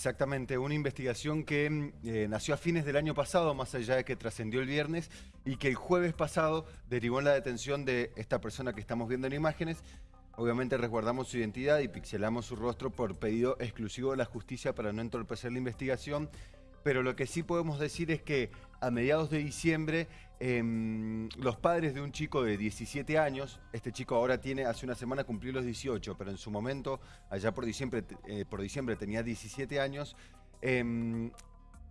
Exactamente, una investigación que mm, eh, nació a fines del año pasado, más allá de que trascendió el viernes, y que el jueves pasado derivó en la detención de esta persona que estamos viendo en imágenes. Obviamente resguardamos su identidad y pixelamos su rostro por pedido exclusivo de la justicia para no entorpecer la investigación pero lo que sí podemos decir es que a mediados de diciembre em, los padres de un chico de 17 años, este chico ahora tiene, hace una semana cumplió los 18, pero en su momento, allá por diciembre, eh, por diciembre tenía 17 años, em,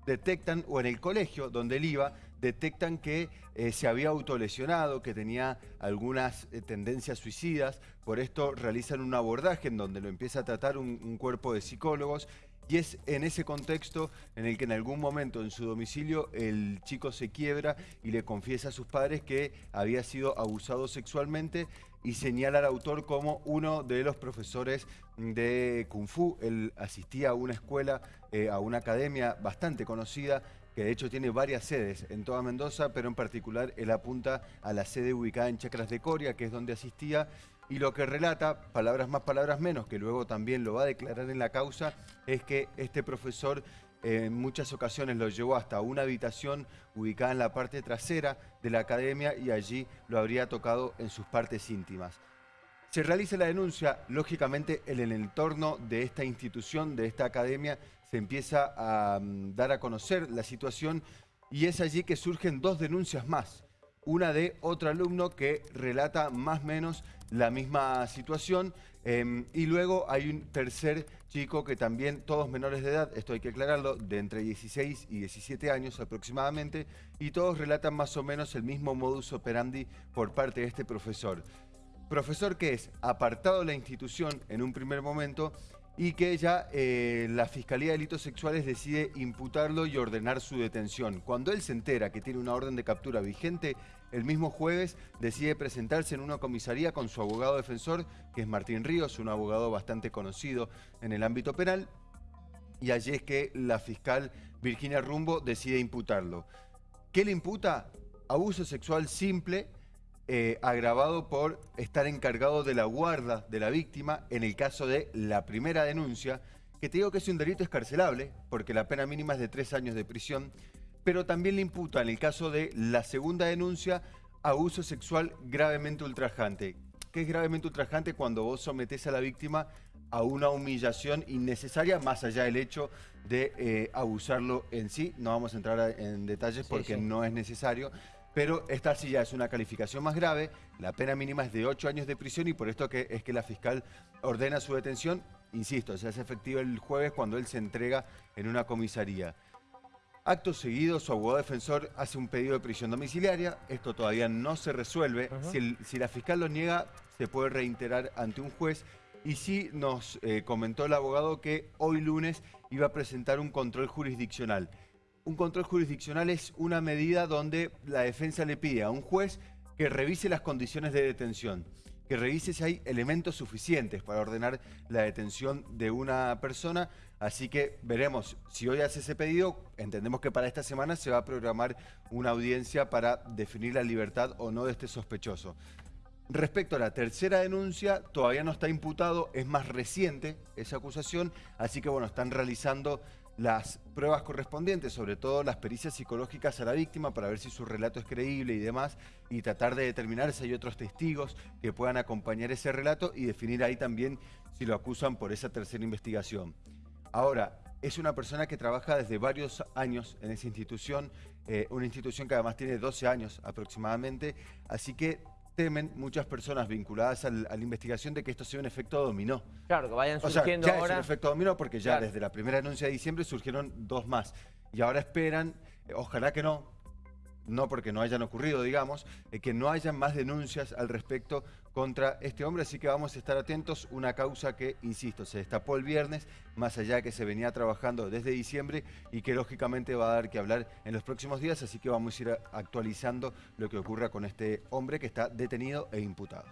detectan, o en el colegio donde él iba, detectan que eh, se había autolesionado, que tenía algunas eh, tendencias suicidas, por esto realizan un abordaje en donde lo empieza a tratar un cuerpo de psicólogos y es en ese contexto en el que en algún momento en su domicilio el chico se quiebra y le confiesa a sus padres que había sido abusado sexualmente y señala al autor como uno de los profesores de Kung Fu. Él asistía a una escuela, eh, a una academia bastante conocida que de hecho tiene varias sedes en toda Mendoza, pero en particular él apunta a la sede ubicada en Chacras de Coria, que es donde asistía, y lo que relata, palabras más, palabras menos, que luego también lo va a declarar en la causa, es que este profesor en muchas ocasiones lo llevó hasta una habitación ubicada en la parte trasera de la academia y allí lo habría tocado en sus partes íntimas. Se realiza la denuncia, lógicamente en el entorno de esta institución, de esta academia, se empieza a mm, dar a conocer la situación y es allí que surgen dos denuncias más. Una de otro alumno que relata más o menos la misma situación em, y luego hay un tercer chico que también, todos menores de edad, esto hay que aclararlo, de entre 16 y 17 años aproximadamente y todos relatan más o menos el mismo modus operandi por parte de este profesor. Profesor que es apartado de la institución en un primer momento y que ya eh, la Fiscalía de Delitos Sexuales decide imputarlo y ordenar su detención. Cuando él se entera que tiene una orden de captura vigente, el mismo jueves decide presentarse en una comisaría con su abogado defensor, que es Martín Ríos, un abogado bastante conocido en el ámbito penal, y allí es que la fiscal Virginia Rumbo decide imputarlo. ¿Qué le imputa? Abuso sexual simple eh, agravado por estar encargado de la guarda de la víctima en el caso de la primera denuncia, que te digo que es un delito escarcelable, porque la pena mínima es de tres años de prisión, pero también le imputa en el caso de la segunda denuncia abuso sexual gravemente ultrajante. ¿Qué es gravemente ultrajante? Cuando vos sometés a la víctima a una humillación innecesaria, más allá del hecho de eh, abusarlo en sí. No vamos a entrar en detalles porque no es necesario pero esta sí ya es una calificación más grave, la pena mínima es de 8 años de prisión y por esto que es que la fiscal ordena su detención, insisto, se hace efectivo el jueves cuando él se entrega en una comisaría. Acto seguido, su abogado defensor hace un pedido de prisión domiciliaria, esto todavía no se resuelve, si, la fiscal lo niega se puede reiterar ante un juez. Y sí nos eh, comentó el abogado que hoy lunes iba a presentar un control jurisdiccional un control jurisdiccional es una medida donde la defensa le pide a un juez que revise las condiciones de detención, que revise si hay elementos suficientes para ordenar la detención de una persona. Así que veremos, si hoy hace ese pedido, entendemos que para esta semana se va a programar una audiencia para definir la libertad o no de este sospechoso. Respecto a la tercera denuncia, todavía no está imputado, es más reciente esa acusación, así que bueno, están realizando las pruebas correspondientes, sobre todo las pericias psicológicas a la víctima para ver si su relato es creíble y demás, y tratar de determinar si hay otros testigos que puedan acompañar ese relato y definir ahí también si lo acusan por esa tercera investigación. Ahora, es una persona que trabaja desde varios años en esa institución, eh, una institución que además tiene 12 años aproximadamente, así que temen muchas personas vinculadas a la investigación de que esto sea un efecto dominó. Claro, que vayan surgiendo o sea, ya es un efecto dominó porque ya desde la primera denuncia de diciembre surgieron dos más. Y ahora esperan, eh, ojalá que no, no porque no hayan ocurrido, digamos, eh, que no hayan más denuncias al respecto contra este hombre, así que vamos a estar atentos, una causa que, insisto, se destapó el viernes, más allá que se venía trabajando desde diciembre y que lógicamente va a dar que hablar en los próximos días, así que vamos a ir actualizando lo que ocurra con este hombre que está detenido e imputado.